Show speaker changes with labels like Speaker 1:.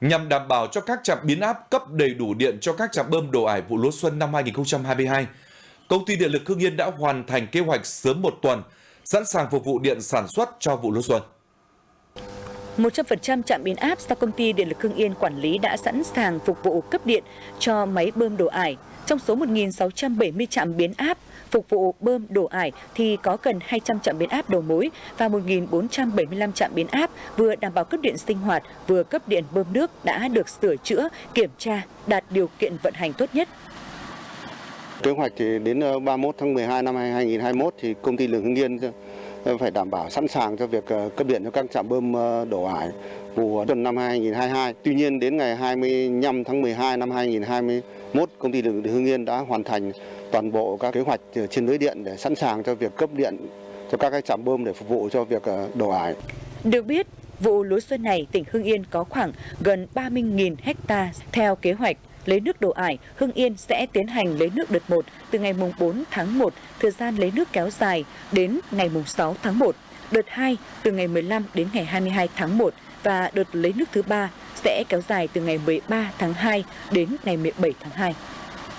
Speaker 1: Nhằm đảm bảo cho các trạm biến áp cấp đầy đủ điện cho các trạm bơm đổ ải vụ lúa xuân năm 2022, Công ty Điện lực Hưng Yên đã hoàn thành kế hoạch sớm một tuần, sẵn sàng phục vụ điện sản xuất cho vụ lúa xuân.
Speaker 2: 100% trạm biến áp do công ty Điện lực Hưng Yên quản lý đã sẵn sàng phục vụ cấp điện cho máy bơm đổ ải. Trong số 1.670 trạm biến áp phục vụ bơm đổ ải thì có gần 200 trạm biến áp đầu mối và 1.475 trạm biến áp vừa đảm bảo cấp điện sinh hoạt vừa cấp điện bơm nước đã được sửa chữa, kiểm tra, đạt điều kiện vận hành tốt nhất.
Speaker 3: Kế hoạch thì đến ờ, 31 tháng 12 năm 2021 thì công ty Lương Hưng Yên Ờ, phải đảm bảo sẵn sàng cho việc ờ, cấp điện cho các trạm bơm ờ, đổ ải vụ xuân năm 2022. Tuy nhiên đến ngày 25 tháng 12 năm 2021, công ty điện lực Hưng Yên đã hoàn thành toàn bộ các kế hoạch trên lưới điện để sẵn sàng cho việc cấp điện cho các cái trạm bơm để phục vụ cho việc đổ ải.
Speaker 2: Được biết, vụ lúa xuân này tỉnh Hưng Yên có khoảng gần 30.000 hecta theo kế hoạch lấy nước đồ ải, Hưng Yên sẽ tiến hành lấy nước đợt 1 từ ngày mùng 4 tháng 1, thời gian lấy nước kéo dài đến ngày mùng 6 tháng 1, đợt 2 từ ngày 15 đến ngày 22 tháng 1 và đợt lấy nước thứ ba sẽ kéo dài từ ngày 13 tháng 2 đến ngày 17 tháng 2.